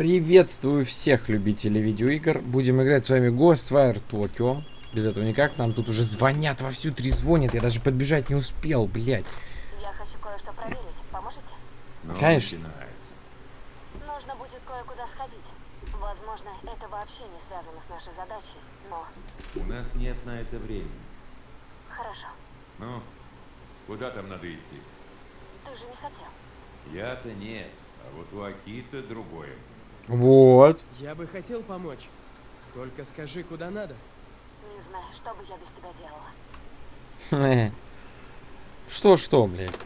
Приветствую всех любителей видеоигр. Будем играть с вами Ghostwire Tokyo. Без этого никак. Нам тут уже звонят, вовсю трезвонят. Я даже подбежать не успел, блядь. Я хочу кое-что проверить. Поможете? Но Конечно. начинается. Нужно будет кое-куда сходить. Возможно, это вообще не связано с нашей задачей, но У нас нет на это времени. хорошо. Ну, куда там надо идти? Ты же не хотел. Я-то нет, а вот у Акита другое. Вот. Я бы хотел помочь. Только скажи, куда надо. Не знаю, что бы я без тебя делала. Что-что, блядь.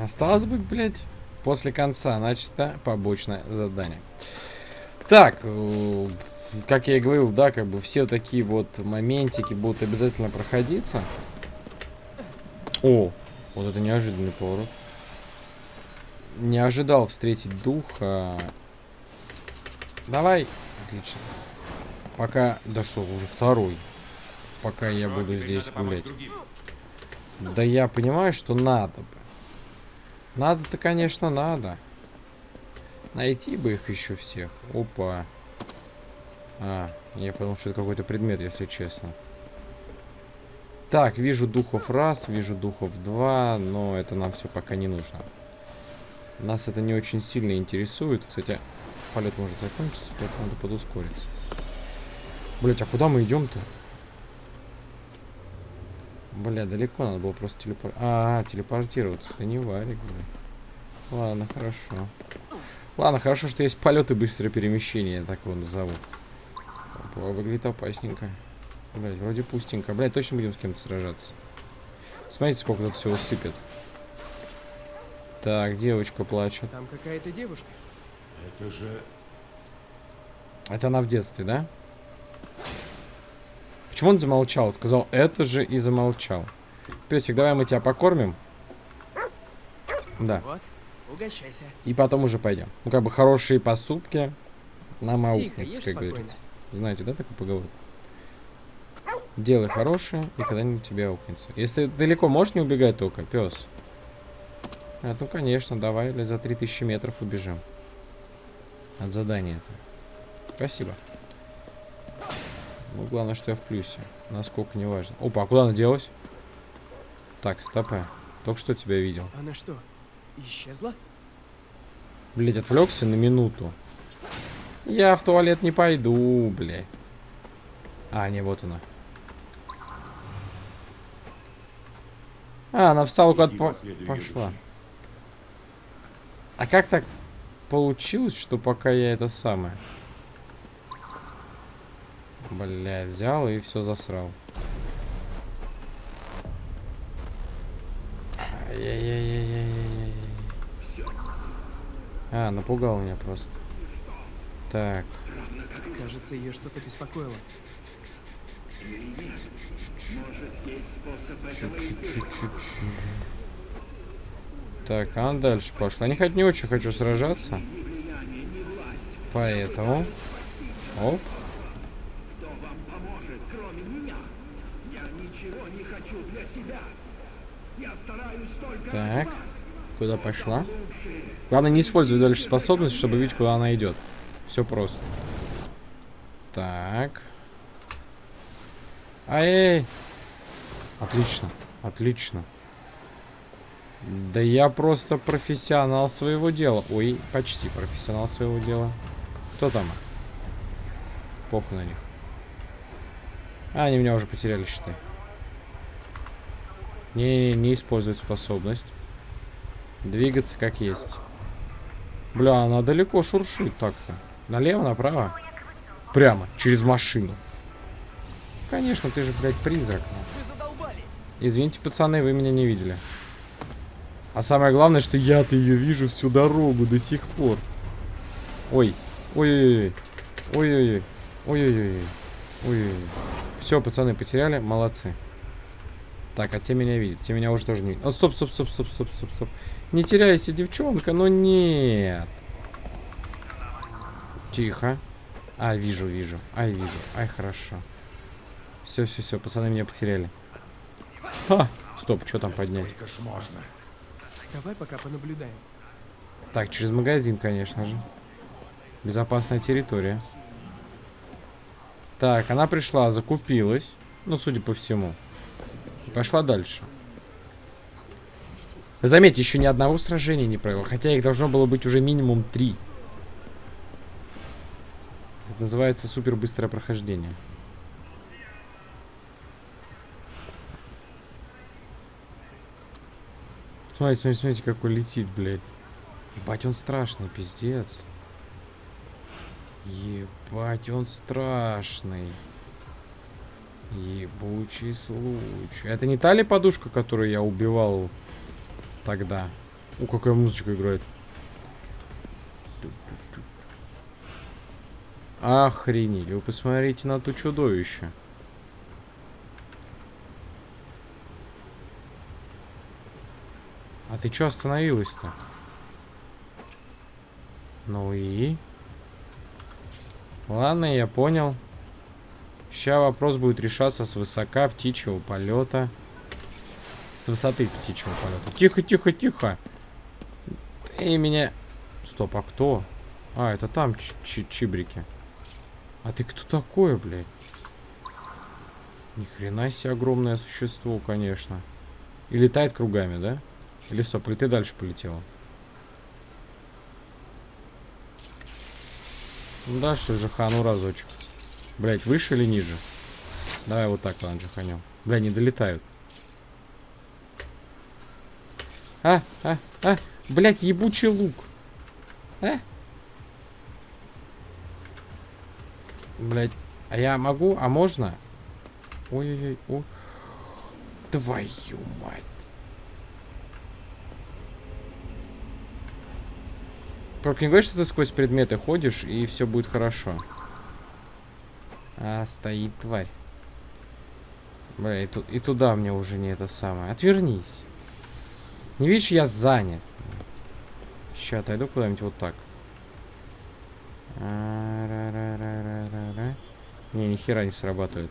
Осталось бы, блядь, после конца начато побочное задание. Так, э, как я и говорил, да, как бы все такие вот моментики будут обязательно проходиться. О, вот это неожиданный поворот. Не ожидал встретить духа. Давай. Отлично. Пока... Да что, уже второй. Пока я Что, буду здесь гулять. Да я понимаю, что надо бы. Надо-то, конечно, надо. Найти бы их еще всех. Опа. А, я подумал, что это какой-то предмет, если честно. Так, вижу духов раз, вижу духов два, но это нам все пока не нужно. Нас это не очень сильно интересует. Кстати, полет может закончиться, поэтому надо подускориться. Блять, а куда мы идем-то? Бля, далеко надо было просто телепор... А, телепортироваться. Да не варик, бля. Ладно, хорошо. Ладно, хорошо, что есть полет и быстрое перемещение, я так его назову. Выглядит опасненько. Блять, вроде пустенько. Блять, точно будем с кем-то сражаться. Смотрите, сколько тут всего сыпет. Так, девочка плачет. Там какая-то девушка. Это же... Это она в детстве, да? Почему он замолчал? Сказал, это же и замолчал. Песик, давай мы тебя покормим. Да. Вот, угощайся. И потом уже пойдем. Ну, как бы хорошие поступки нам аукнутся, ешь как спокойно. говорится. Знаете, да, такой поговор? Делай хорошее, и когда-нибудь тебе аукнется. Если далеко можешь не убегать только, пес? А, ну, конечно, давай или за 3000 метров убежим. От задания это. Спасибо. Ну, главное, что я в плюсе. Насколько не важно. Опа, а куда она делась? Так, стопэ. Только что тебя видел. Она что, исчезла? Блять, отвлекся на минуту. Я в туалет не пойду, блядь. А, не, вот она. А, она встала куда-то по- пошла. А как так получилось, что пока я это самое... Бля, взял и все засрал. Ай-яй-яй-яй-яй-яй-яй. А, напугал меня просто. Так, Кажется, ее что-то беспокоило. Так, она дальше пошла. Не, хоть не очень хочу сражаться. Поэтому... Оп. Так. Куда пошла? Главное не использовать дальше способность, чтобы видеть, куда она идет. Все просто. Так. Ай! Отлично, отлично. Да я просто профессионал своего дела. Ой, почти профессионал своего дела. Кто там? Похуй на них. А, они меня уже потеряли, считай. Не, не, не использовать способность. Двигаться как есть. Бля, она далеко шуршит так-то. Налево, направо? Прямо, через машину. Конечно, ты же, блядь, призрак. Извините, пацаны, вы меня не видели. А самое главное, что я-то ее вижу всю дорогу до сих пор. Ой. Ой-ой-ой. Ой-ой-ой. Ой-ой-ой. Все, пацаны, потеряли. Молодцы. Так, а те меня видят. Те меня уже тоже не видят. О, стоп, стоп, стоп, стоп, стоп, стоп, стоп. Не теряйся, девчонка, но нет. Тихо. А, вижу, вижу. Ай, вижу. Ай, хорошо. Все, все, все, пацаны меня потеряли. Ха! Стоп, что там поднять? Давай пока понаблюдаем. Так, через магазин, конечно же. Безопасная территория. Так, она пришла, закупилась. Ну, судя по всему. Пошла дальше. Заметьте, еще ни одного сражения не провел. Хотя их должно было быть уже минимум три. Это называется супер быстрое прохождение. Смотрите, смотрите, смотрите, какой летит, блядь. Ебать, он страшный, пиздец. Ебать, он страшный. Ебучий случай. Это не та ли подушка, которую я убивал тогда? У, какая музычка играет. Охренеть, вы посмотрите на то чудовище. А ты чё остановилась-то? Ну и? Ладно, я понял. Сейчас вопрос будет решаться с высока птичьего полета. С высоты птичьего полета. Тихо, тихо, тихо. Ты меня... Стоп, а кто? А, это там чибрики. А ты кто такое, блядь? Ни хрена себе огромное существо, конечно. И летает кругами, да? Или стоп, или ты дальше полетела? Ну да, что же хану разочек. Блять, выше или ниже? Давай вот так, ладно, джиханем. Бля, не долетают. А, а, а, блять, ебучий лук. А? Блять, а я могу? А можно? Ой-ой-ой, ой. Твою мать. Только не говори, что ты сквозь предметы ходишь, и все будет хорошо. А, стоит тварь. Бля, и, ту и туда мне уже не это самое. Отвернись. Не видишь, я занят. Сейчас отойду куда-нибудь вот так. А, не, ни хера не срабатывает.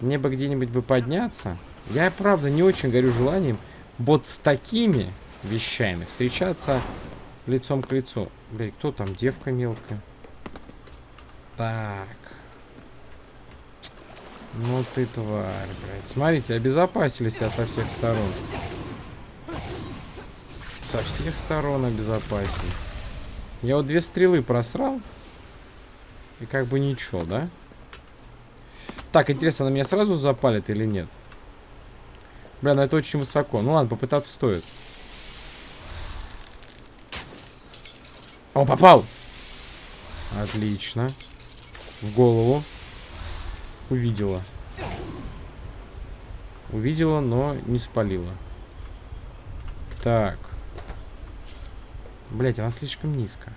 Мне бы где-нибудь бы подняться. Я, правда, не очень горю желанием вот с такими вещами встречаться лицом к лицу. Блин, кто там? Девка мелкая. Так. Ну ты тварь, блядь. Смотрите, обезопасили себя со всех сторон. Со всех сторон обезопасили. Я вот две стрелы просрал. И как бы ничего, да? Так, интересно, она меня сразу запалит или нет? Бля, ну это очень высоко. Ну ладно, попытаться стоит. О, попал! Отлично. В голову. Увидела. Увидела, но не спалила. Так. Блять, она слишком низко.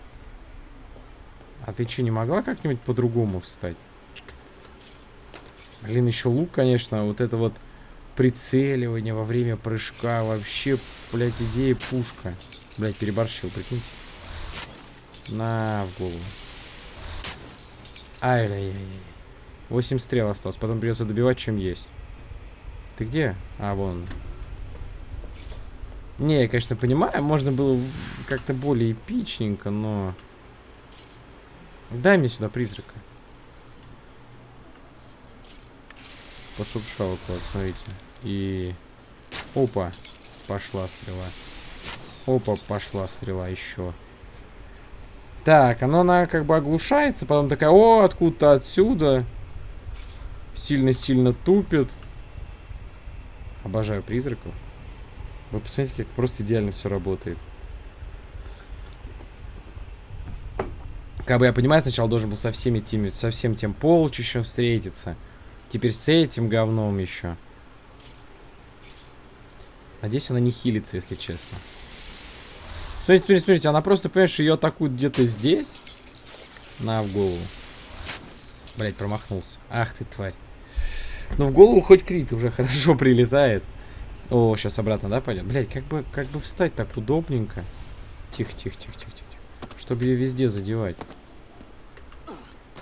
А ты что, не могла как-нибудь по-другому встать? Блин, еще лук, конечно, вот это вот прицеливание во время прыжка. Вообще, блядь, идея пушка. Блядь, переборщил, прикиньте. На, в голову. Ай-яй-яй. 8 стрел осталось. Потом придется добивать, чем есть. Ты где? А, вон. Не, я, конечно, понимаю, можно было как-то более эпичненько, но... Дай мне сюда призрака. Пошуршал вот, смотрите. И... Опа. Пошла стрела. Опа, пошла стрела еще. Так, она, она как бы оглушается, потом такая, о, откуда-то отсюда. Сильно-сильно тупит. Обожаю призраков. Вы посмотрите, как просто идеально все работает. Как бы я понимаю, сначала должен был со всеми теми, со всем тем полчищем встретиться. Теперь с этим говном еще. Надеюсь, она не хилится, если честно. Смотрите, смотрите, смотрите, она просто, понимаешь, ее атакуют где-то здесь. На, в голову. Блять, промахнулся. Ах ты, тварь. Ну, в голову хоть крит уже хорошо прилетает. О, сейчас обратно, да, пойдет? Блять, как бы, как бы встать так удобненько. Тихо, тихо, тихо, тихо, тихо. Чтобы ее везде задевать.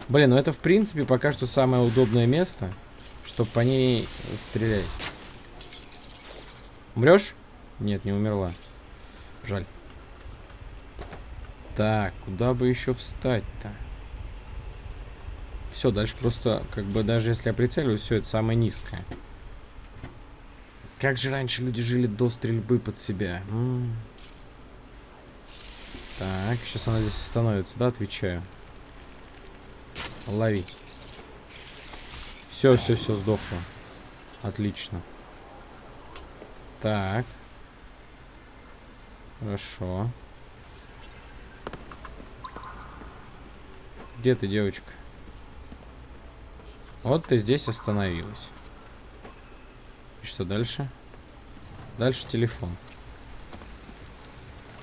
Блин, ну это, в принципе, пока что самое удобное место, чтобы по ней стрелять. Умрешь? Нет, не умерла. Жаль. Так, куда бы еще встать-то? Все, дальше просто, как бы, даже если я прицеливаюсь, все, это самое низкое. Как же раньше люди жили до стрельбы под себя? М -м. Так, сейчас она здесь остановится, да, отвечаю. Лови. Все, все, все, сдохло. Отлично. Так. Хорошо. Где ты, девочка? Вот ты здесь остановилась. И что дальше? Дальше телефон.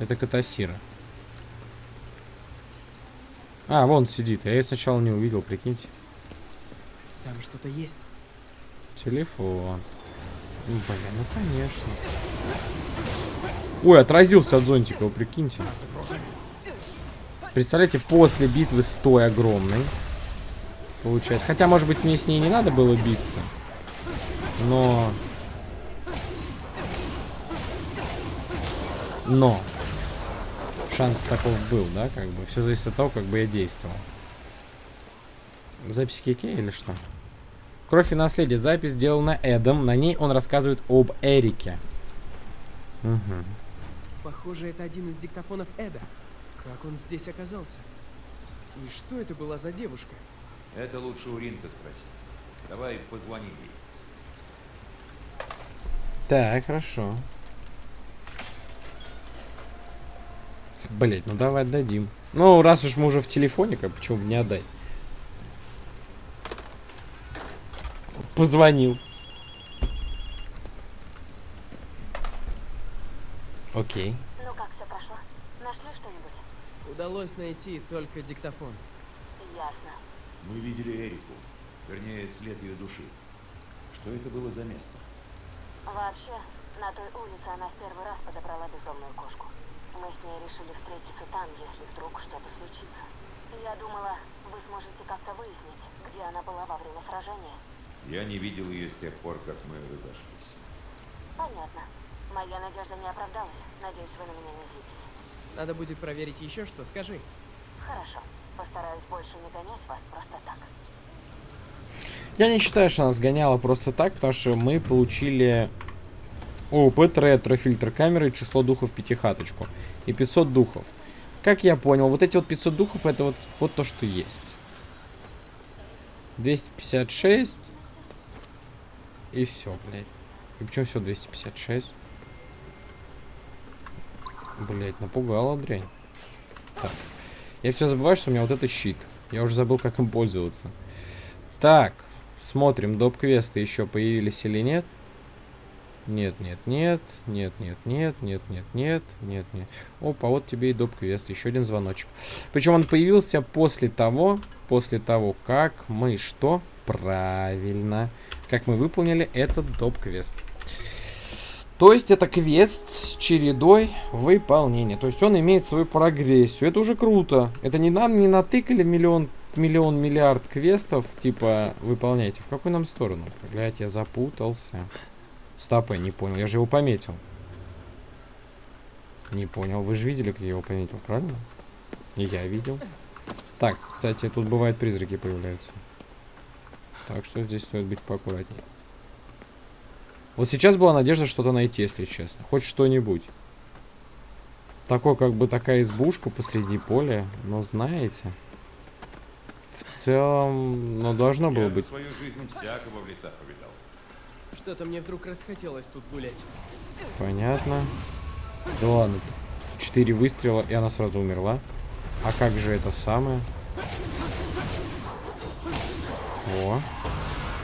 Это Катасира. А, вон сидит. Я ее сначала не увидел, прикиньте. Там что-то есть. Телефон. Ну, блин, ну конечно. Ой, отразился от зонтика, вы прикиньте. Представляете, после битвы с той огромной. Получается. Хотя, может быть, мне с ней не надо было биться. Но... Но. Шанс таков был, да, как бы. Все зависит от того, как бы я действовал. Запись Кике или что? Кровь и наследие. Запись сделана Эдом. На ней он рассказывает об Эрике. Угу. Похоже, это один из диктофонов Эда. Как он здесь оказался? И что это была за девушка? Это лучше у Ринка спросить. Давай позвони ей. Так, хорошо. Блять, ну давай отдадим. Ну, раз уж мы уже в телефоне, как почему бы не отдать? Позвонил. Окей. Ну как все прошло? Нашли что-нибудь? Удалось найти только диктофон. Ясно. Мы видели Эрику. Вернее, след ее души. Что это было за место? Вообще, на той улице она в первый раз подобрала бездомную кошку. Мы с ней решили встретиться там, если вдруг что-то случится. Я думала, вы сможете как-то выяснить, где она была во время сражения. Я не видел ее с тех пор, как мы разошлись. Понятно. Моя надежда не оправдалась. Надеюсь, вы на меня не злитесь. Надо будет проверить еще что, скажи. Хорошо. Постараюсь больше не гонять вас просто так. Я не считаю, что она сгоняла просто так, потому что мы получили опыт, ретро, фильтр камеры, число духов пятихаточку и 500 духов. Как я понял, вот эти вот 500 духов, это вот, вот то, что есть. 256. И все, блядь. И почему все 256? Блять, напугала дрянь. Так. Я все забываю, что у меня вот это щит. Я уже забыл, как им пользоваться. Так. Смотрим, доп-квесты еще появились или нет. Нет, нет, нет, нет, нет, нет, нет, нет, нет, нет, нет. Опа, вот тебе и доп-квест, еще один звоночек. Причем он появился после того, после того, как мы что? Правильно. Как мы выполнили этот доп-квест. То есть это квест с чередой выполнения. То есть он имеет свою прогрессию. Это уже круто. Это не нам не натыкали миллион, миллион, миллиард квестов. Типа, выполняйте. В какую нам сторону? Блять, я запутался. Стоп, я не понял. Я же его пометил. Не понял. Вы же видели, как я его пометил, правильно? И я видел. Так, кстати, тут бывают призраки появляются. Так что здесь стоит быть поаккуратнее. Вот сейчас была надежда что-то найти, если честно. Хоть что-нибудь. Такой, как бы такая избушка посреди поля. Но знаете... В целом, ну, должно было Я быть. свою жизнь всякого в лесах повидал. Что-то мне вдруг расхотелось тут гулять. Понятно. Да ладно. Четыре выстрела, и она сразу умерла. А как же это самое? О.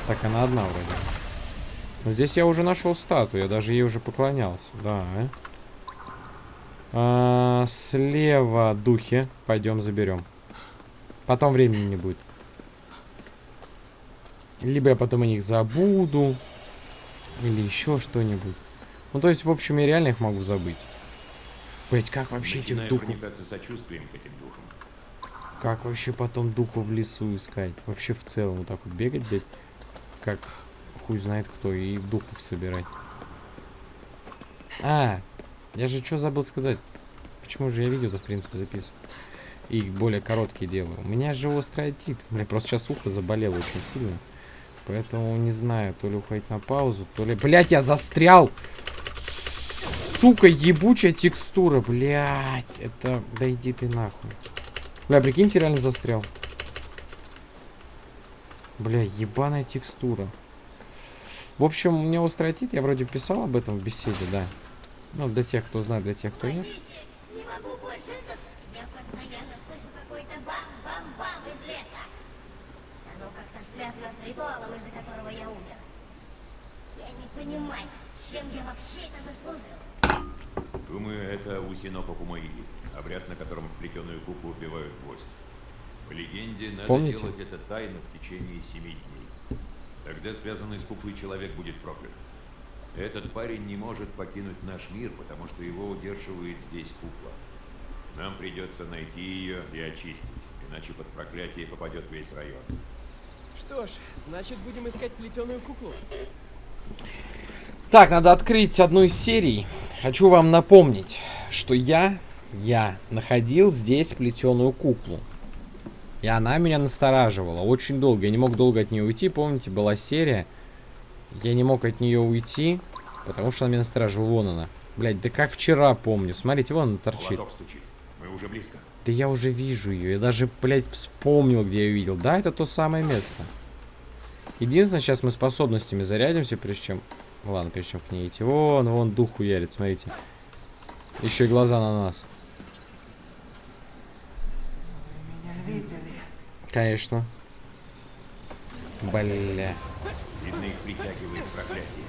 Так, она одна вроде. Но здесь я уже нашел статую, я даже ей уже поклонялся. Да. А, слева духи. Пойдем заберем. Потом времени не будет. Либо я потом о них забуду. Или еще что-нибудь. Ну, то есть, в общем, я реально их могу забыть. Блять, как вообще этих Начинаю духов... проникаться сочувствием к этим духам. Как вообще потом духов в лесу искать? Вообще в целом вот так вот бегать, блядь, как хуй знает кто, и духов собирать. А, я же что забыл сказать. почему же я видео тут, в принципе, записываю. И более короткие делаю. У меня же острый отит. Бля, просто сейчас ухо заболело очень сильно. Поэтому не знаю, то ли уходить на паузу, то ли... Блять, я застрял! Сука, ебучая текстура, блять. Это... Да иди ты нахуй. Бля, прикиньте, реально застрял. Бля, ебаная текстура. В общем, у меня острый отит, я вроде писал об этом в беседе, да. Ну, для тех, кто знает, для тех, кто нет. Не могу больше это... Я постоянно слышу какой-то бам-бам-бам из леса. Оно как-то связано с ритуалом, из-за которого я умер. Я не понимаю, чем я вообще это заслужил. Думаю, это Усиноко Кумаили, обряд, на котором в плетеную куклу убивают гвоздь. По легенде, надо Помните? делать это тайно в течение семи дней. Тогда связанный с куклой человек будет проклят. Этот парень не может покинуть наш мир, потому что его удерживает здесь кукла. Нам придется найти ее и очистить, иначе под проклятие попадет весь район. Что ж, значит будем искать плетеную куклу. Так, надо открыть одну из серий. Хочу вам напомнить, что я, я находил здесь плетеную куклу. И она меня настораживала очень долго. Я не мог долго от нее уйти. Помните, была серия. Я не мог от нее уйти, потому что она меня настораживала. Вон она. Блять, да как вчера помню. Смотрите, вон она торчит. Мы уже близко. Да я уже вижу ее. Я даже, блядь, вспомнил, где я ее видел. Да, это то самое место. Единственное, сейчас мы способностями зарядимся, прежде чем... Ладно, прежде чем к ней идти. Вон, вон дух хуярит, смотрите. Еще и глаза на нас. Конечно. Бля. Видно, их притягивает проклятие.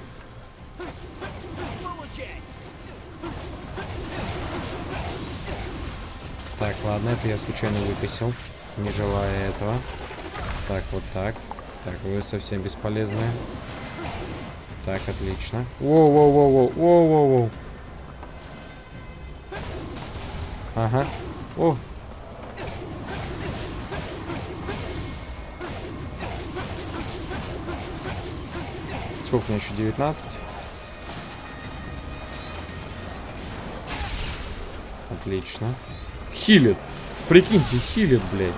Так, ладно, это я случайно выкосил. Не желая этого. Так, вот так. Так, вы совсем бесполезные. Так, отлично. Воу-воу-воу-воу, воу-воу-воу. Ага. О. Сколько мне еще? 19? Отлично. Хилит. Прикиньте, хилит, блядь.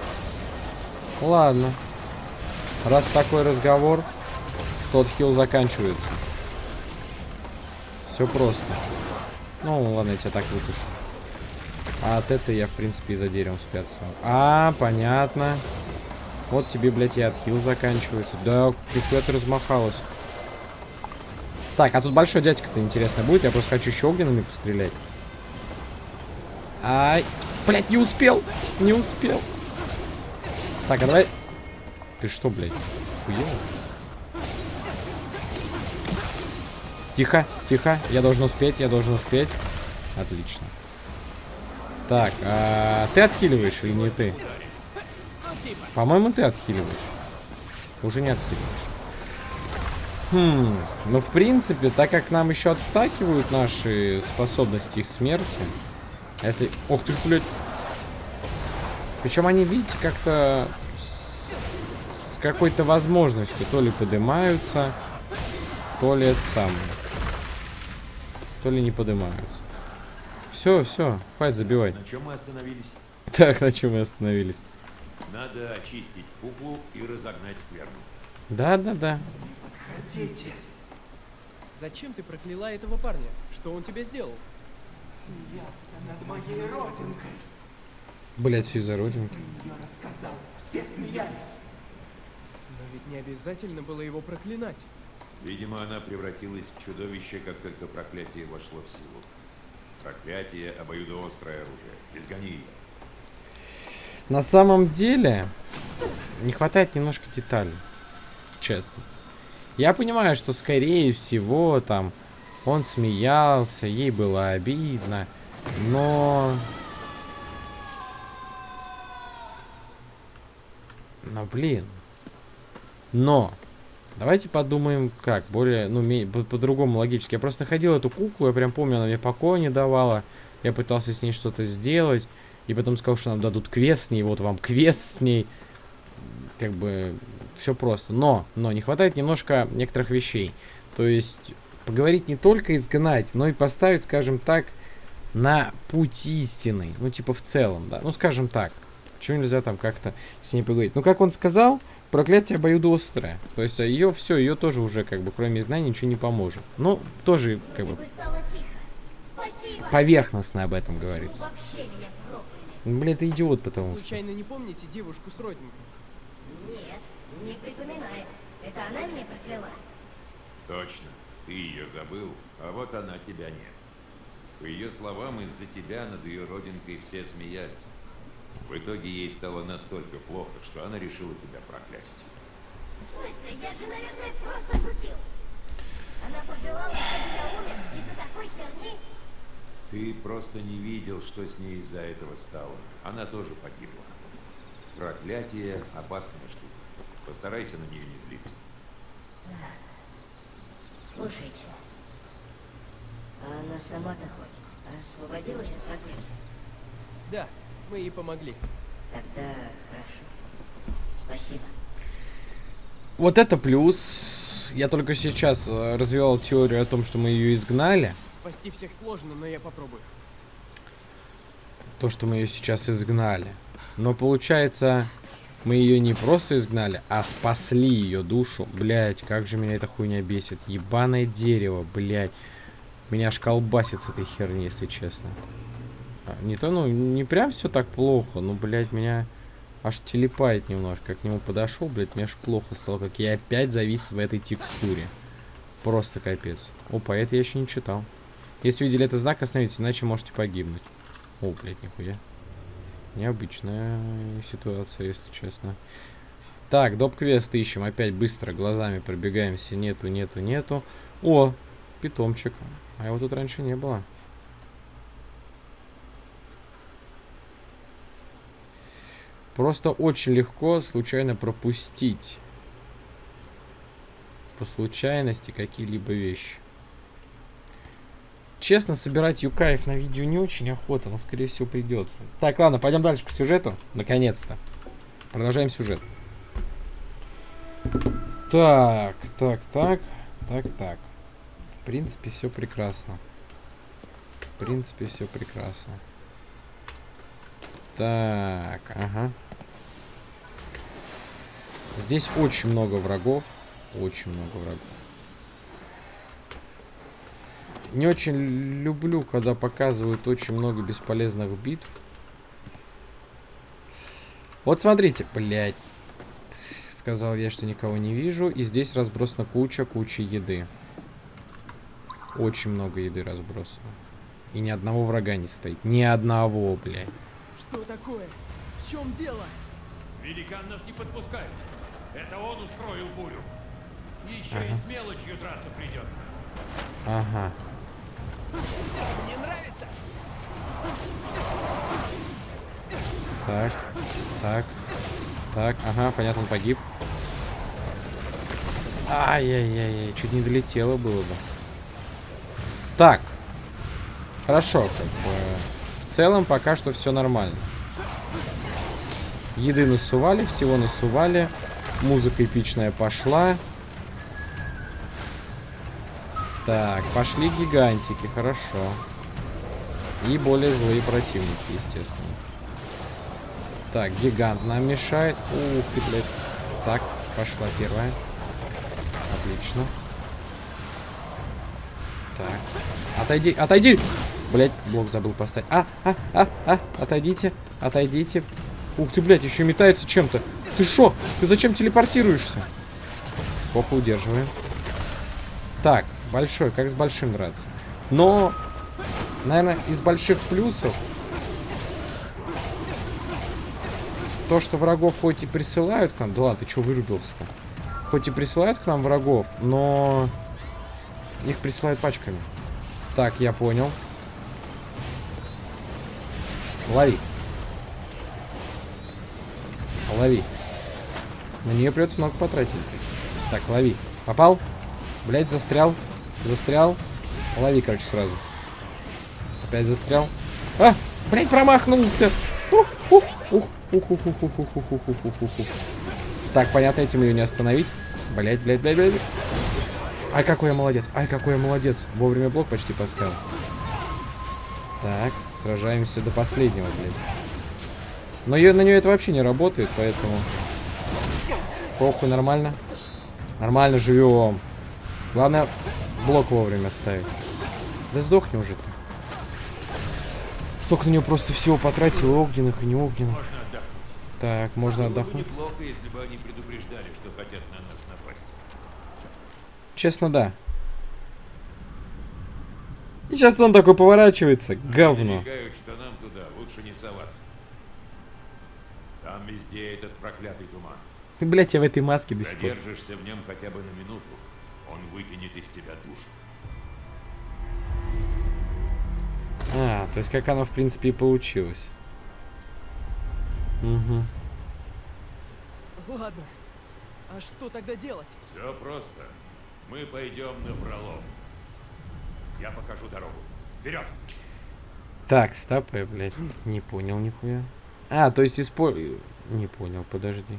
Ладно. Раз такой разговор, тот хил заканчивается. Все просто. Ну, ладно, я тебя так выпущу. А от этого я, в принципе, и за деревом спрятался. А, понятно. Вот тебе, блядь, и отхил заканчивается. Да, ты размахалась. Так, а тут большой дядька-то интересно будет. Я просто хочу еще огненными пострелять. Ай. Блядь, не успел. Не успел. Так, а давай... Ты что, блядь? Хуел? Тихо, тихо. Я должен успеть, я должен успеть. Отлично. Так, а ты отхиливаешь или не ты? По-моему, ты отхиливаешь. Уже не отхиливаешь. Хм, ну в принципе, так как нам еще отстакивают наши способности их смерти, это... Ох ты ж, блядь. Причем они, видите, как-то с, с какой-то возможностью то ли поднимаются, то ли это самое. То ли не поднимаются. Все, все, хватит забивать. На чем мы остановились? Так, на чем мы остановились? Надо очистить куклу и разогнать скверну. Да-да-да. Зачем ты прокляла этого парня? Что он тебе сделал? Смеялся над моей родинкой. Блять, все из-за родинки. Ее рассказал. Все смеялись. Но ведь не обязательно было его проклинать. Видимо, она превратилась в чудовище, как только проклятие вошло в силу. Проклятие – обоюдоострое оружие. Изгони ее. На самом деле, не хватает немножко деталей. Честно. Я понимаю, что скорее всего там он смеялся, ей было обидно, но... Но, блин. Но. Давайте подумаем, как, более, ну, ме- по- по-другому логически. Я просто находил эту куклу, я прям помню, она мне покоя не давала. Я пытался с ней что-то сделать. И потом сказал, что нам дадут квест с ней. Вот вам квест с ней. Как бы все просто. Но, но не хватает немножко некоторых вещей. То есть поговорить не только изгнать, но и поставить, скажем так, на путь истины. Ну, типа, в целом, да. Ну, скажем так. Чего нельзя там как-то с ней поговорить? Ну, как он сказал, проклятие обоюдоострое. То есть, ее все, ее тоже уже, как бы, кроме изгнания, ничего не поможет. Ну, тоже, как бы, поверхностно об этом говорится. Ну, Блин, это идиот, потому что... Случайно не помните девушку с родинкой? Не припоминаю. Это она меня прокляла? Точно. Ты ее забыл, а вот она тебя нет. По ее словам, из-за тебя над ее родинкой все смеялись. В итоге ей стало настолько плохо, что она решила тебя проклясть. В смысле, я же, наверное, просто шутил. Она пожелала, чтобы я умер из-за такой херни? Ты просто не видел, что с ней из-за этого стало. Она тоже погибла. Проклятие – опасная штука. Постарайся на нее не злиться. Слушайте, а она сама-то хоть освободилась от проклятия? Да, мы ей помогли. Тогда хорошо. Спасибо. Вот это плюс. Я только сейчас э, развивал теорию о том, что мы ее изгнали. Спасти всех сложно, но я попробую. То, что мы ее сейчас изгнали. Но получается, мы ее не просто изгнали, а спасли ее душу. Блять, как же меня эта хуйня бесит. Ебаное дерево, блять. Меня аж колбасит с этой херни, если честно. А, Не то, ну, не прям все так плохо, но, блядь, меня аж телепает немножко. К нему подошел, блядь, мне аж плохо стало, как я опять завис в этой текстуре. Просто капец. Опа, это я еще не читал. Если видели этот знак, остановитесь, иначе можете погибнуть. О, блядь, нихуя. Необычная ситуация, если честно. Так, доп-квест ищем. Опять быстро глазами пробегаемся. Нету, нету, нету. О, питомчик. А его тут раньше не было. Просто очень легко случайно пропустить по случайности какие-либо вещи. Честно, собирать юкаев на видео не очень охота, но скорее всего придется. Так, ладно, пойдем дальше по сюжету. Наконец-то. Продолжаем сюжет. Так, так, так, так, так. В принципе, все прекрасно. В принципе, все прекрасно. Так, ага. Здесь очень много врагов. Очень много врагов. Не очень люблю, когда показывают очень много бесполезных битв. Вот смотрите, блядь. Сказал я, что никого не вижу. И здесь разбросана куча-куча еды. Очень много еды разбросано. И ни одного врага не стоит. Ни одного, блядь. Что такое? В чем дело? Великан нас не подпускает. Это он устроил бурю. Еще и с мелочью драться придется. Ага. Мне нравится. Так, так, так, ага, понятно, он погиб. Ай-яй-яй-яй, чуть не долетело было бы. Так, хорошо, как бы. В целом пока что все нормально. Еды насували, всего насували. Музыка эпичная пошла. Так, пошли гигантики, хорошо. И более злые противники, естественно. Так, гигант нам мешает. Ух ты, блядь. Так, пошла первая. Отлично. Так. Отойди, отойди! Блять, блок забыл поставить. А, а, а, а, отойдите, отойдите. Ух ты, блядь, еще метается чем-то. Ты шо? Ты зачем телепортируешься? Попу удерживаем. Так, большой, как с большим драться. Но, наверное, из больших плюсов то, что врагов хоть и присылают к нам... Да ладно, ты что вырубился-то? Хоть и присылают к нам врагов, но их присылают пачками. Так, я понял. Лови. Лови. На нее придется много потратить. Так, лови. Попал? Блять, застрял. Застрял. Лови, короче, сразу. Опять застрял. А! Блять, промахнулся! Ух, ух, ух, ух, ух, ух, ух, ух, ух, ух, ух. Так, понятно, этим ее не остановить. Блять, блять, блять, блять. Ай, какой я молодец. Ай, какой я молодец. Вовремя блок почти поставил. Так, сражаемся до последнего, блядь. Но ее, на нее это вообще не работает, поэтому... Похуй, нормально. Нормально живем. Главное, блок вовремя ставить. Да сдохни уже ты. Столько на нее просто всего потратил, и огненных, и не огненных. Можно отдохнуть. Так, можно Было бы отдохнуть. неплохо, если бы они предупреждали, что хотят на нас напасть. Честно, да. И сейчас он такой поворачивается. Говно. Намекают, что нам туда лучше не соваться. Там везде этот проклятый туман. Блять, я в этой маске до сих пор. Задержишься в нем хотя бы на минуту, он вытянет из тебя душу. А, то есть как оно в принципе и получилось. Угу. Ладно. А что тогда делать? Все просто. Мы пойдем на пролом. Я покажу дорогу. Вперед! Так, стоп, я, блядь, не понял нихуя. А, то есть испо... Не понял, подожди.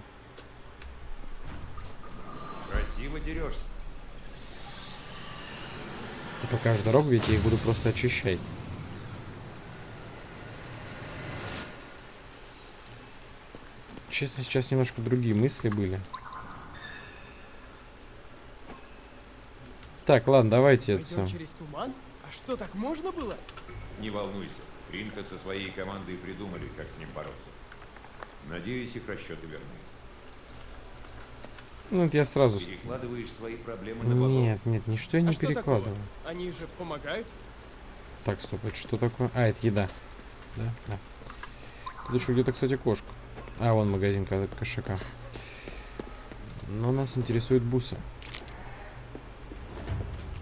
Красиво дерешься. Ты покажешь дорогу, ведь я их буду просто очищать. Честно, сейчас немножко другие мысли были. Так, ладно, давайте это Пойдем всё. через туман? А что, так можно было? Не волнуйся. Ринка со своей командой придумали, как с ним бороться. Надеюсь, их расчеты верны. Ну, это я сразу... Перекладываешь свои проблемы на богов. Нет, нет, ничто я не а перекладываю. такого? Они же помогают? Так, стоп, это что такое? А, это еда. Да, да. Тут еще где-то, кстати, кошка. А, вон магазин ко- кошака. Но нас интересует бусы.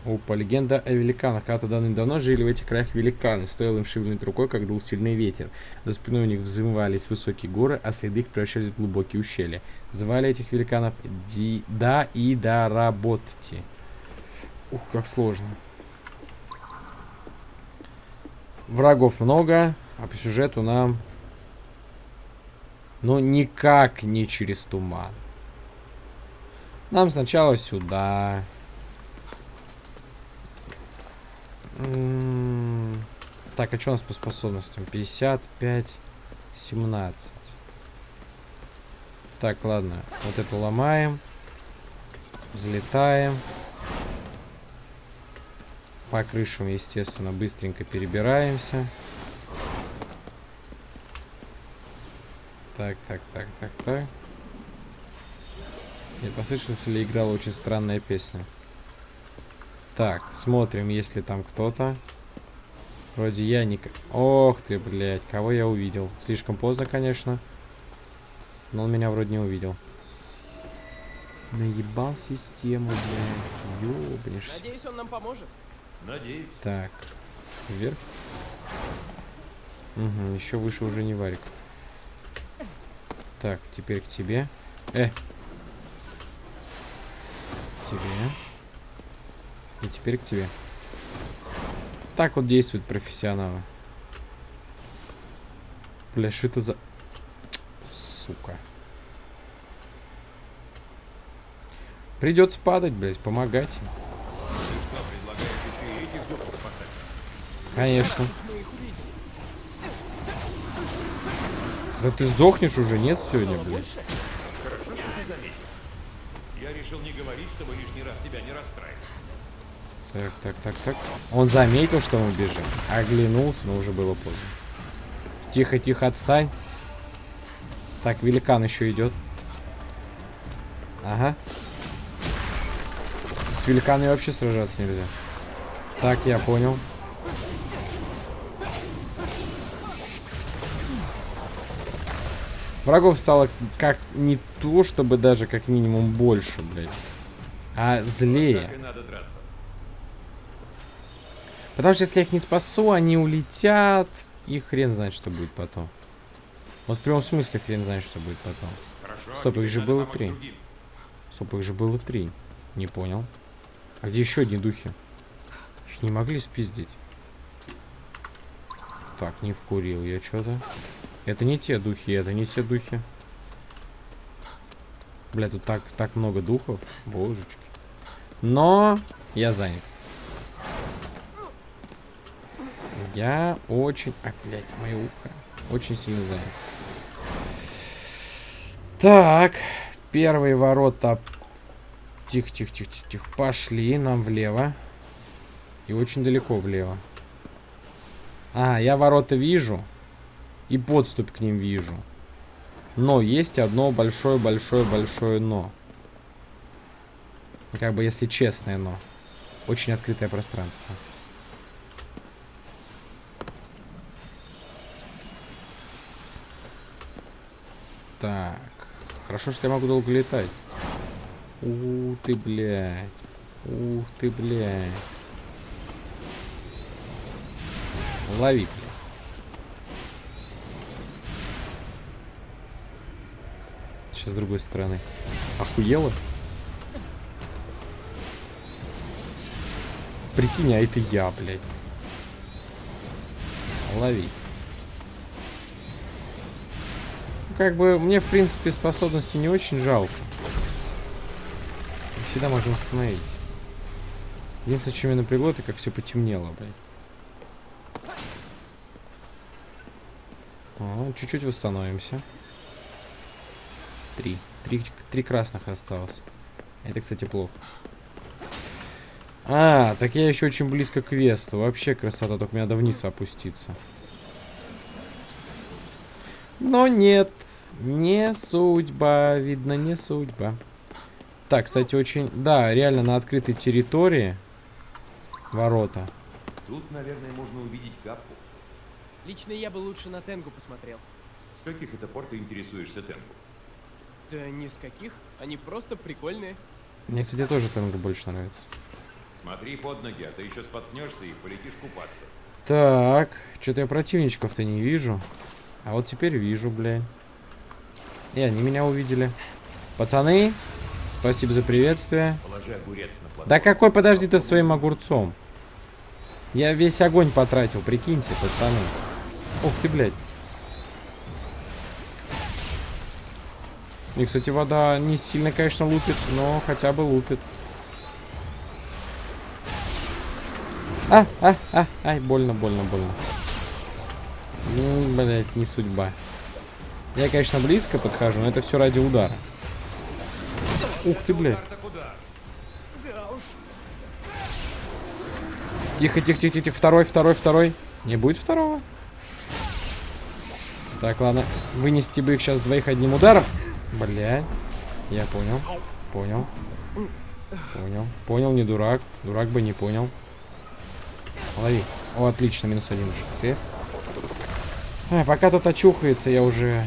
Опа, легенда о великанах. Когда-то давным-давно жили в этих краях великаны. Стоило им шевельнуть рукой, как дул сильный ветер. За спиной у них взымывались высокие горы, а следы их превращались в глубокие ущелья. Звали этих великанов Ди... Да и Даработти. Ух, как сложно. Врагов много, а по сюжету нам... Ну, никак не через туман. Нам сначала сюда. Так, а что у нас по способностям? 55, 17. Так, ладно. Вот эту ломаем. Взлетаем. По крышам, естественно, быстренько перебираемся. Так, так, так, так, так. Не послышалась ли играла очень странная песня? Так, смотрим, есть ли там кто-то. Вроде я не... Ох ты, блядь, кого я увидел? Слишком поздно, конечно. Но он меня вроде не увидел. Наебал систему, блядь. Ёбнешься. Надеюсь, он нам поможет. Надеюсь. Так, вверх. Угу, еще выше уже не варик. Так, теперь к тебе. Э! Тебе. И теперь к тебе. Так вот действуют профессионалы. Бля, что это за... Сука. Придется падать, блядь, помогать? Конечно. Да ты сдохнешь уже, нет сегодня, блядь? Хорошо, что ты заметил. Я решил не говорить, чтобы лишний раз тебя не расстраивать. Так, так, так, так. Он заметил, что мы бежим. Оглянулся, но уже было поздно. Тихо, тихо, отстань. Так, великан еще идет. Ага. С великаной вообще сражаться нельзя. Так, я понял. Врагов стало как не то, чтобы даже как минимум больше, блядь. А злее. Надо драться. Потому что если я их не спасу, они улетят. И хрен знает, что будет потом. Вот в прямом смысле хрен знает, что будет потом. Хорошо, Стоп, их же было три. другим. Стоп, их же было три. Не понял. А где еще одни духи? Их не могли спиздить. Так, не вкурил я что-то. Это не те духи, это не те духи. Бля, тут так, так много духов. Божечки. Но я занят. Я очень... А, блядь, мое ухо. Очень сильно занят. Так. Первые ворота. Тихо, тихо, тихо, тихо, тихо. Пошли нам влево. И очень далеко влево. А, я ворота вижу. И подступ к ним вижу. Но есть одно большое-большое-большое но. Как бы, если честное но. Очень открытое пространство. Так. Хорошо, что я могу долго летать. Ух ты, блядь. Ух ты, блядь. Лови, блядь. Сейчас с другой стороны. Охуела? Прикинь, а это я, блядь. Лови. Как бы, мне, в принципе, способности не очень жалко. Их Всегда можно восстановить. Единственное, что меня напрягло, это как все потемнело, блядь. О, Чуть-чуть восстановимся. Три. Три. Три красных осталось. Это, кстати, плохо. А, так я еще очень близко к Весту. Вообще красота, только мне надо вниз опуститься. Но нет. Не судьба. Видно, не судьба. Так, кстати, очень... Да, реально на открытой территории. Ворота. Тут, наверное, можно увидеть капку. Лично я бы лучше на Тенгу посмотрел. С каких это пор ты интересуешься Тенгу? Да ни с каких. Они просто прикольные. Мне, кстати, тоже Тенгу больше нравится. Смотри под ноги, а то еще споткнешься и полетишь купаться. Так, что-то я противничков-то не вижу. А вот теперь вижу, блядь. И они меня увидели. Пацаны, спасибо за приветствие. Да какой, подожди ты своим огурцом. Я весь огонь потратил, прикиньте, пацаны. Ух ты, блядь. И, кстати, вода не сильно, конечно, лупит, но хотя бы лупит. А, а, а, ай, больно, больно, больно. Ну, блядь, не судьба. Я, конечно, близко подхожу, но это все ради удара. Ух ты, блядь. Тихо, тихо, тихо, тихо. Второй, второй, второй. Не будет второго? Так, ладно. Вынести бы их сейчас двоих одним ударом. Блядь. Я понял. Понял. Понял. Понял, не дурак. Дурак бы не понял. Лови. О, отлично, минус один. Шестец. А, пока тут очухается, я уже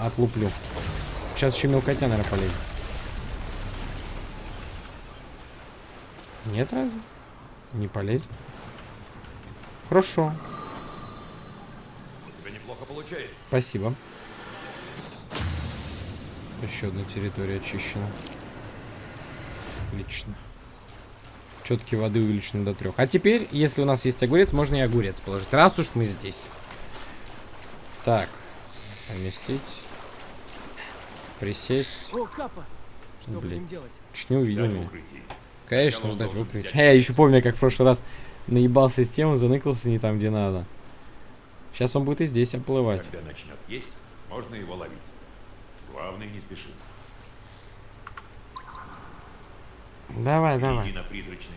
отлуплю. Сейчас еще мелкотня, наверное, полезет. Нет разве? Не полезет. Хорошо. У тебя неплохо получается. Спасибо. Еще одна территория очищена. Отлично. Четки воды увеличены до трех. А теперь, если у нас есть огурец, можно и огурец положить. Раз уж мы здесь. Так. Поместить. Присесть. О, Капа! Что Блин. будем делать? Чуть не увидел меня. Конечно, ждать в укрытии. взять А я еще помню, как в прошлый раз наебал систему, заныкался не там, где надо. Сейчас он будет и здесь оплывать. Когда начнет есть, можно его ловить. Главное, не спеши. Давай, давай.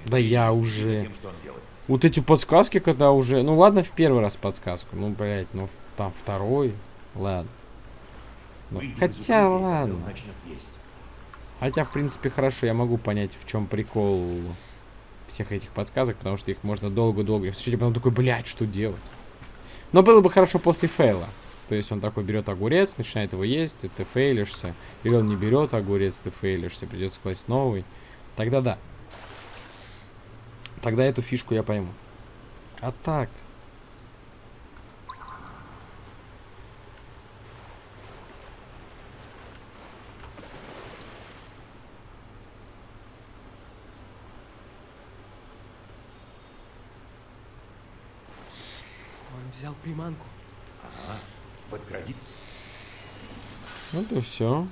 Да я уже. тем, что он делает. Вот эти подсказки, когда уже... Ну ладно, в первый раз подсказку. Ну, блядь, ну там второй. Ладно. Ну, хотя ладно. Хотя, в принципе, хорошо, я могу понять, в чем прикол всех этих подсказок, потому что их можно долго-долго... Слушайте, потом такой, блядь, что делать? Но было бы хорошо после фейла. То есть он такой берет огурец, начинает его есть, и ты фейлишься. Или он не берет огурец, ты фейлишься, придется класть новый. Тогда да. Тогда эту фишку я пойму. А так... Он взял приманку. Ага. Подкради. Ну то все.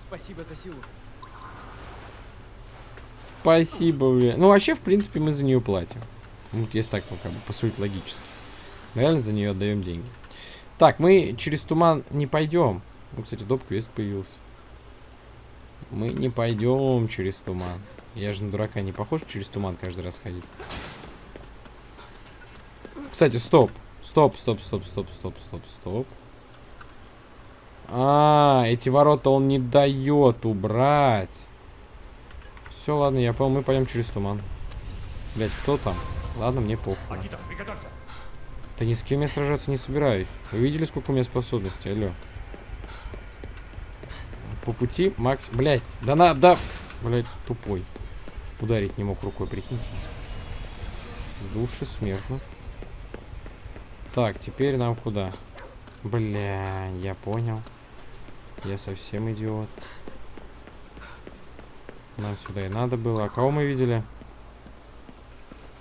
Спасибо за силу. спасибо, бля. Ну, вообще, в принципе, мы за нее платим. Ну, вот если так, ну, как бы, посудить логически. Мы реально за нее отдаем деньги. Так, мы через туман не пойдем. Ну, кстати, доп квест появился. Мы не пойдем через туман. Я же на дурака не похож через туман каждый раз ходить. Кстати, стоп. Стоп, стоп, стоп, стоп, стоп, стоп, стоп. А, эти ворота он не дает убрать. Все, ладно, я понял, мы пойдем через туман. Блять, кто там? Ладно, мне похуй. Да ни с кем я сражаться не собираюсь. Вы видели, сколько у меня способностей? Алло. По пути, Макс... Блять, да на... Да... Блять, тупой. Ударить не мог рукой, прикиньте. Души смертно. Так, теперь нам куда? Бля, я понял. Я совсем идиот. Нам сюда и надо было. А кого мы видели?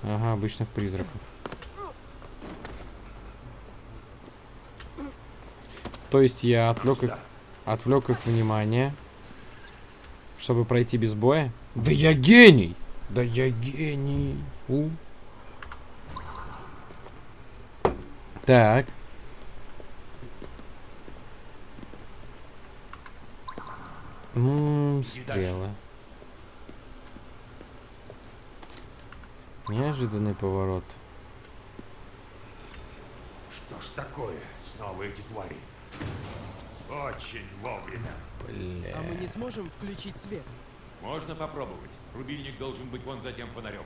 Ага, обычных призраков. То есть я отвлек их, отвлек их внимание, чтобы пройти без боя? Да я гений! Да я гений! У. Так. М, стрелы. Неожиданный поворот. Что ж такое? Снова эти твари. Очень вовремя. Бля. А мы не сможем включить свет? Можно попробовать. Рубильник должен быть вон за тем фонарем.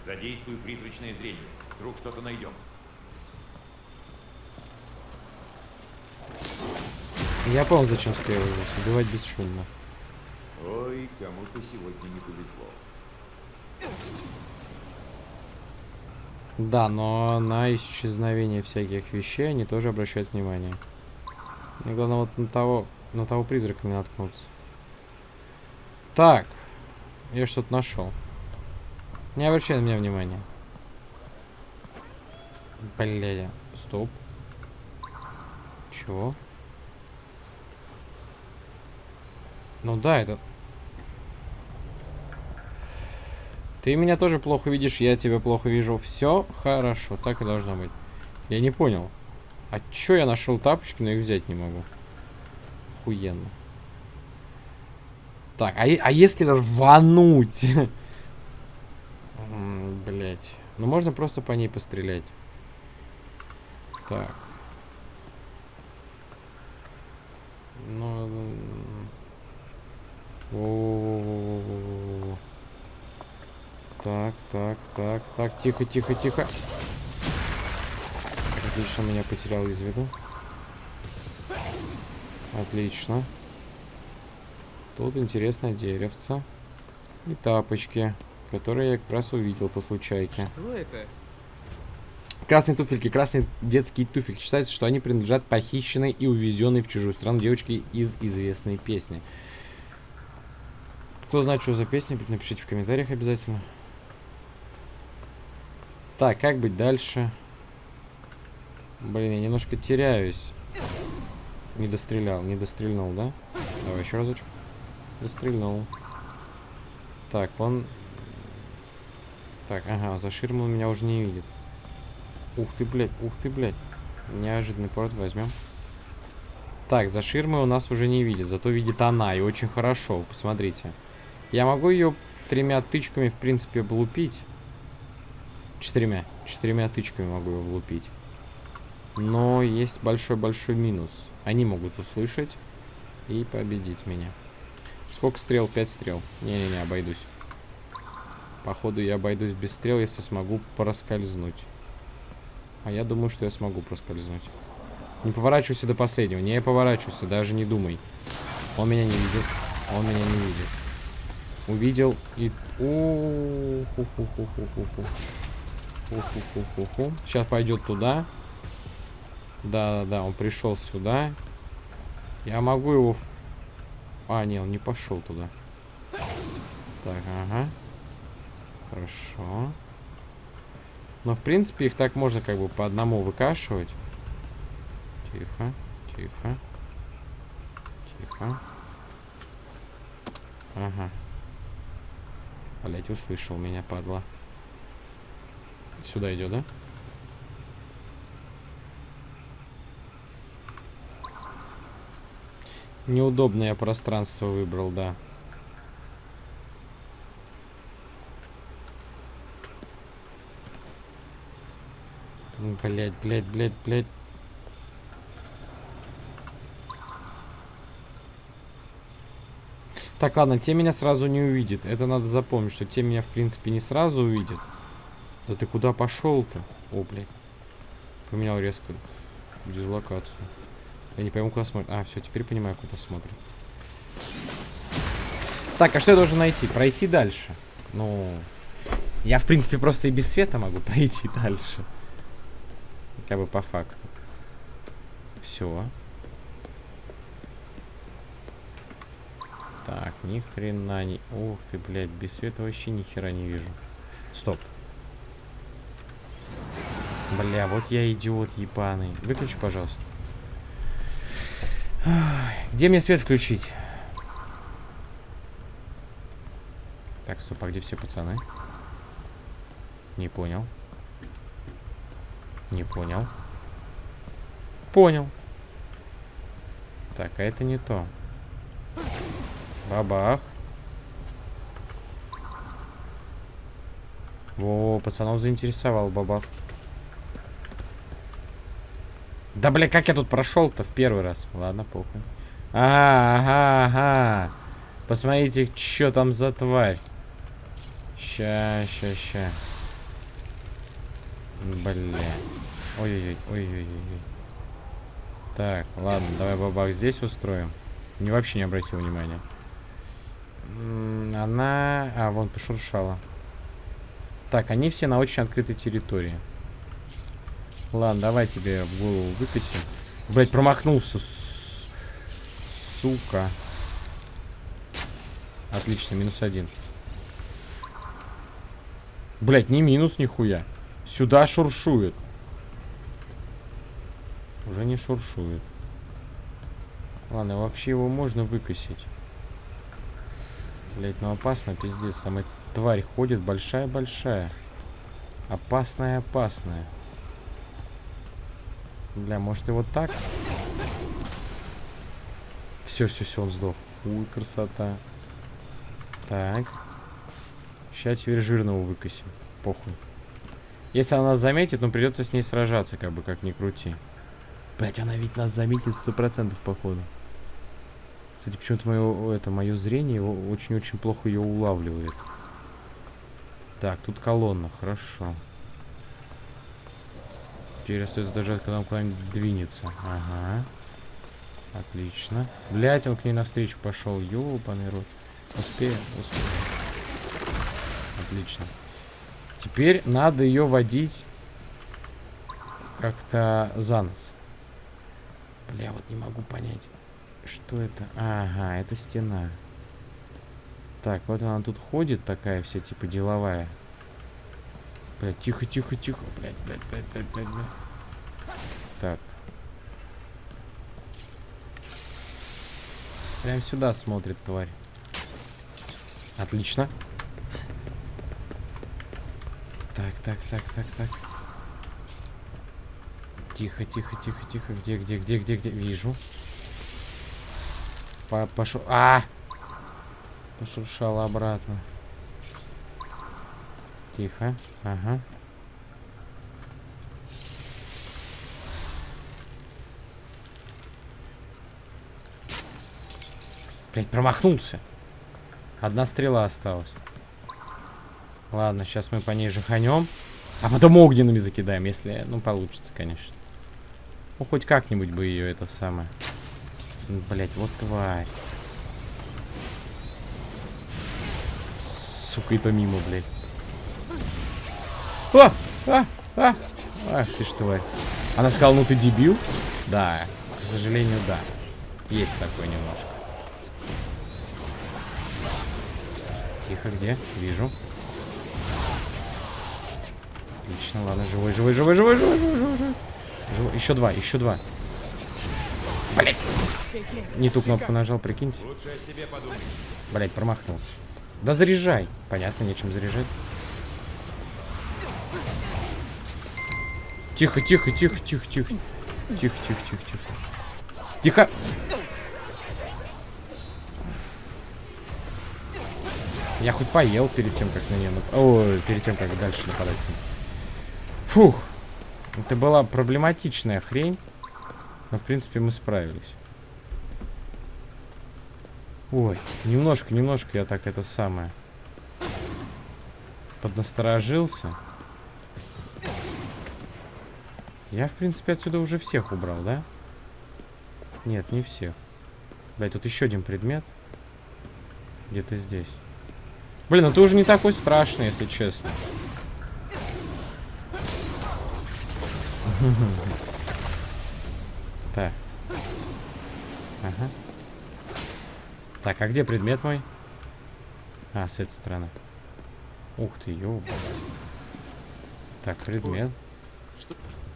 Задействуй призрачное зрение. Вдруг что-то найдем. Я понял, зачем стрелы здесь. Убивать бесшумно. Ой, кому-то сегодня не повезло. Да, но на исчезновение всяких вещей они тоже обращают внимание. Мне главное вот на того, на того призрака не наткнуться. Так, я что-то нашел. Не обращай на меня внимания. Бля, стоп. Чего? Ну да, это... Ты меня тоже плохо видишь, я тебя плохо вижу. Все хорошо, так и должно быть. Я не понял. А чё я нашел тапочки, но их взять не могу? Охуенно. Так, а, а если рвануть? Блять. Ну можно просто по ней пострелять. Так. Ну... м, Во-во-во-во-во-во-во. Так, так, так, так, тихо, тихо, тихо. Отлично, меня потерял из виду. Отлично. Тут интересное деревце. И тапочки, которые я как раз увидел по случайке. Что это? Красные туфельки, красные детские туфельки. Считается, что они принадлежат похищенной и увезенной в чужую страну девочке из известной песни. Кто знает, что за песня, напишите в комментариях обязательно. Так, как быть дальше? Блин, я немножко теряюсь. Не дострелял, не дострельнул, да? Давай еще разочек. Дострельнул. Так, он... Так, ага, за ширмой он меня уже не видит. Ух ты, блядь, ух ты, блядь. Неожиданный порт возьмем. Так, за ширмой у нас уже не видит, зато видит она, и очень хорошо, посмотрите. Я могу ее тремя тычками, в принципе, облупить. Четырьмя. Четырьмя тычками могу ее влупить. Но есть большой-большой минус. Они могут услышать и победить меня. Сколько стрел? Пять стрел. Не-не-не, обойдусь. Походу я обойдусь без стрел, если смогу проскользнуть. А я думаю, что я смогу проскользнуть. Не поворачивайся до последнего. Не поворачивайся, даже не думай. Он меня не видит. Он меня не видит. Увидел и... Сейчас пойдет туда. Да-да-да, он пришел сюда. Я могу его... А, не, он не пошел туда. Так, ага. Хорошо. Но, в принципе, их так можно как бы по одному выкашивать. Тихо, тихо. Тихо. Ага. Блять, услышал меня, падла. Сюда идет, да? Неудобное пространство выбрал, да. Блять, блять, блять, блять. Так, ладно, те меня сразу не увидит. Это надо запомнить, что те меня, в принципе, не сразу увидят. Да ты куда пошел-то? О, блядь. Поменял резко дислокацию. Я не пойму, куда смотрит. А, все, теперь понимаю, куда смотрит. Так, а что я должен найти? Пройти дальше. Ну, я, в принципе, просто и без света могу пройти дальше. Как бы по факту. Все. Так, ни хрена не... Ух ты, блядь, без света вообще ни хера не вижу. Стоп. Бля, вот я идиот ебаный. Выключи, пожалуйста. Где мне свет включить? Так, стоп, а где все пацаны? Не понял. Не понял. Понял. Так, а это не то. Бабах. Во, пацанов заинтересовал бабах. Да, бля, как я тут прошел-то в первый раз? Ладно, похуй. Ага, ага, ага. Посмотрите, что там за тварь. Ща, ща, ща. Бля. Ой-ой-ой, ой-ой-ой. Так, ладно, давай бабах здесь устроим. Не вообще не обратил внимания. Она... А, вон пошуршала. Так, они все на очень открытой территории. Ладно, давай тебе в голову выкосим. Блять, промахнулся. С... Сука. Отлично, минус один. Блять, не минус нихуя. Сюда шуршует. Уже не шуршует. Ладно, вообще его можно выкосить. Блять, ну опасно, пиздец. Там эта тварь ходит большая-большая. Опасная-опасная. Бля, может и вот так? Все, все, все, он сдох. Уй, красота. Так. Сейчас теперь жирного выкосим. Похуй. Если она заметит, ну придется с ней сражаться, как бы, как ни крути. Блять, она ведь нас заметит сто процентов, походу. Кстати, почему-то мое, это, мое зрение очень-очень плохо ее улавливает. Так, тут колонна, хорошо. Теперь остается дождать, когда он куда-нибудь двинется. Ага. Отлично. Блять, он к ней навстречу пошел. Ёбаный рот. Успеем, успеем. Отлично. Теперь надо ее водить как-то за нос. Бля, вот не могу понять. Что это? Ага, это стена. Так, вот она тут ходит такая вся, типа, деловая. Блядь, тихо, тихо, тихо. Блядь, блядь, блядь, блядь, блядь, блядь. Так. Прям сюда смотрит тварь. Отлично. Так, так, так, так, так. Тихо, тихо, тихо, тихо. Где, где, где, где, где? Вижу. По пошел. А! Пошуршала обратно. Тихо. Ага. Блять, промахнулся. Одна стрела осталась. Ладно, сейчас мы по ней жаханем. А потом огненными закидаем, если, ну, получится, конечно. Ну, хоть как-нибудь бы ее это самое. Блять, вот тварь. Сука, и то мимо, блядь. А! А! А! Ах ты ж тварь. Она сказала, ну ты дебил? Да, к сожалению, да. Есть такое немножко. Тихо, где? Вижу. Отлично, ладно, живой, живой, живой, живой, живой, живой, живой. Живой. Еще два, еще два. Блять! Не ту кнопку нажал, прикиньте. О. Блять, промахнулся. Да заряжай. Понятно, нечем заряжать. Тихо, тихо, тихо, тихо, тихо. Тихо, тихо, тихо, тихо. Тихо! Я хоть поел перед тем, как на нее... Ой, перед тем, как дальше нападать. Фух. Это была проблематичная хрень. Но, в принципе, мы справились. Ой, немножко, немножко я так это самое. Поднасторожился. Я, в принципе, отсюда уже всех убрал, да? Нет, не всех. Блять, тут еще один предмет. Где-то здесь. Блин, это уже не такой страшный, если честно. Так. Ага. Так, а где предмет мой? А, с этой стороны. Ух ты, ёба. Так, предмет.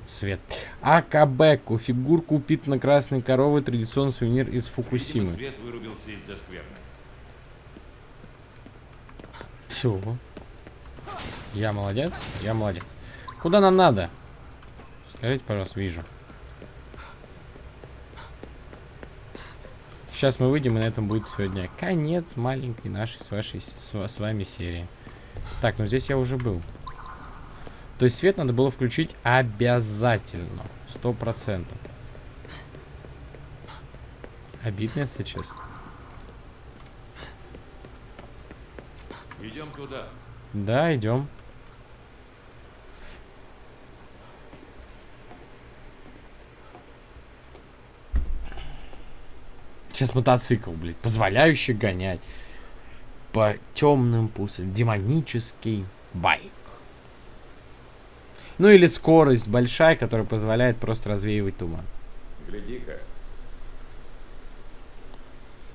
Свет. АКБ. Фигурку купит на красной коровы. Традиционный сувенир из Видимо, Фукусимы. свет вырубился из-за скверны. Все. Я молодец, я молодец. Куда нам надо? Скажите, пожалуйста, вижу. Сейчас мы выйдем, и на этом будет сегодня конец маленькой нашей с вашей с, с вами серии. Так, ну здесь я уже был. То есть свет надо было включить обязательно. Сто процентов. Обидно, если честно. Идем туда. Да, идем. Сейчас мотоцикл, блядь, позволяющий гонять по темным пустым. Демонический байк. Ну или скорость большая, которая позволяет просто развеивать туман. Гляди-ка.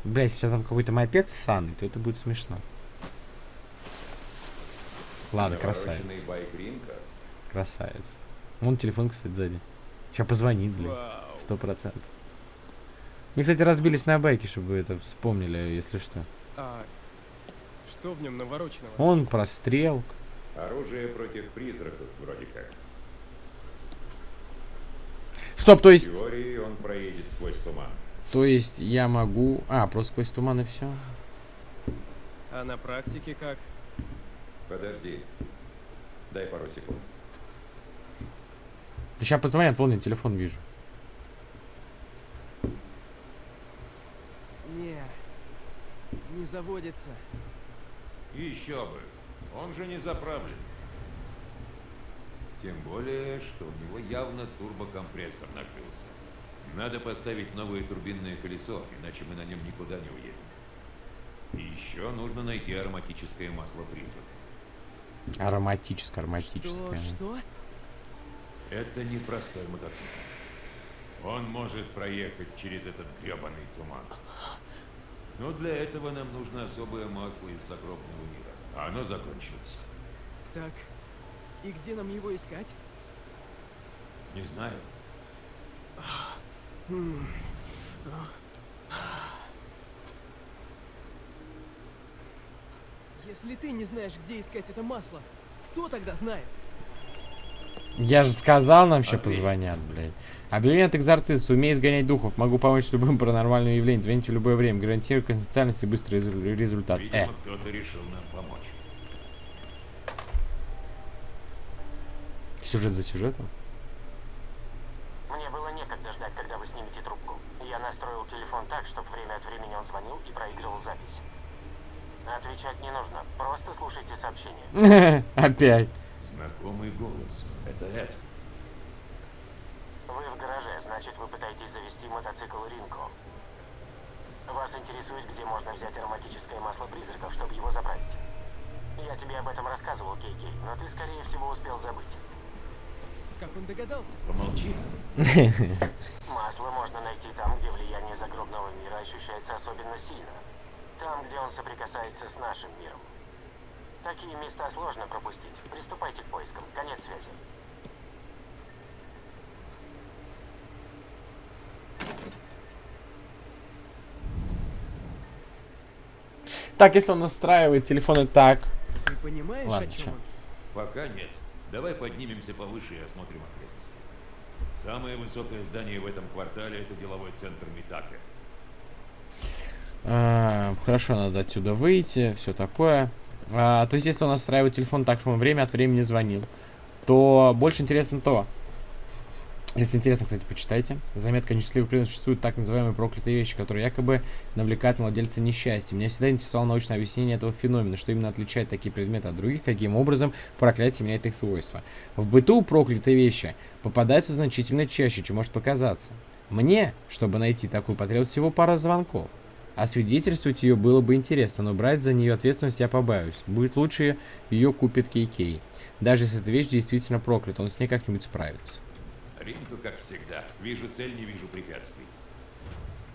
Блядь, сейчас там какой-то мопед ссаный, то это будет смешно. Ладно, красавец. Красавец. Вон телефон, кстати, сзади. Сейчас позвонит, блин. Вау. Сто процентов. Мы, кстати, разбились на байке, чтобы вы это вспомнили, если что. А что в нем навороченного? Он прострел. Оружие против призраков, вроде как. Стоп, то В есть... теории он проедет сквозь туман. То есть я могу... А, просто сквозь туман и все. А на практике как? Подожди. Дай пару секунд. Сейчас позвонят, вон я телефон вижу. Не, не заводится. Еще бы. Он же не заправлен. Тем более, что у него явно турбокомпрессор накрылся. Надо поставить новое турбинное колесо, иначе мы на нем никуда не уедем. И еще нужно найти ароматическое масло призрака. Ароматическое, ароматическое. Что, что? Это непростой мотоцикл. Он может проехать через этот гребаный туман. Но для этого нам нужно особое масло из загробного мира. А оно закончилось. Так, и где нам его искать? Не знаю. Если ты не знаешь, где искать это масло, кто тогда знает? Я же сказал, нам еще Ответь. позвонят, блядь. Объявление от экзорциста. Умею изгонять духов. Могу помочь с любым паранормальным явлением. Звоните в любое время. Гарантирую конфиденциальность и быстрый резу- результат. Э. Видимо, кто-то решил нам помочь. Сюжет за сюжетом. Мне было некогда ждать, когда вы снимете трубку. Я настроил телефон так, чтобы время от времени он звонил и проигрывал запись. Отвечать не нужно, просто слушайте сообщение. Опять. Знакомый голос. Это Эд. Вы в гараже, значит вы пытаетесь завести мотоцикл Ринко. Вас интересует, где можно взять ароматическое масло призраков, чтобы его заправить. Я тебе об этом рассказывал, Кей-Кей, но ты, скорее всего, успел забыть. Как он догадался? Помолчи. Масло можно найти там, где влияние загробного мира ощущается особенно сильно. Там, где он соприкасается с нашим миром. Такие места сложно пропустить. Приступайте к поискам. Конец связи. Так, если он настраивает телефоны так. Ты понимаешь, Ладно, о чем? чем? Пока нет. Давай поднимемся повыше и осмотрим окрестности. Самое высокое здание в этом квартале это деловой центр Митака. А, хорошо, надо отсюда выйти, все такое. А, то есть, если он настраивает телефон так, чтобы он время от времени звонил, то больше интересно то. Если интересно, кстати, почитайте. Заметка несчастливых предметов существуют так называемые проклятые вещи, которые якобы навлекают на владельца несчастья. Меня всегда интересовало научное объяснение этого феномена, что именно отличает такие предметы от других, каким образом проклятие меняет их свойства. В быту проклятые вещи попадаются значительно чаще, чем может показаться. Мне, чтобы найти такую, потребовалось всего пара звонков. А свидетельствовать ее было бы интересно, но брать за нее ответственность я побаюсь. Будет лучше ее купит Кей-Кей. Даже если эта вещь действительно проклята, он с ней как-нибудь справится. Ринку, как всегда. Вижу цель, не вижу препятствий.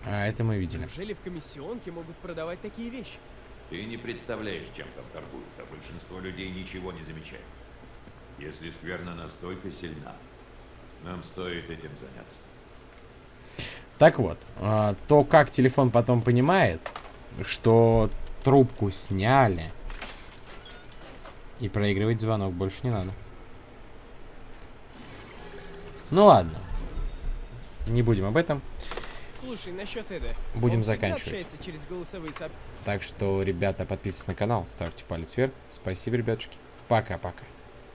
А это мы видели. Неужели в комиссионке могут продавать такие вещи? Ты не представляешь, чем там торгуют, а большинство людей ничего не замечает. Если скверна настолько сильна, нам стоит этим заняться. Так вот, а, то как телефон потом понимает, что трубку сняли, и проигрывать звонок больше не надо. Ну ладно. Не будем об этом. Слушай, насчет Эда. Будем он заканчивать. через голосовые. Так что, ребята, подписывайтесь на канал, ставьте палец вверх. Спасибо, ребятушки. Пока-пока.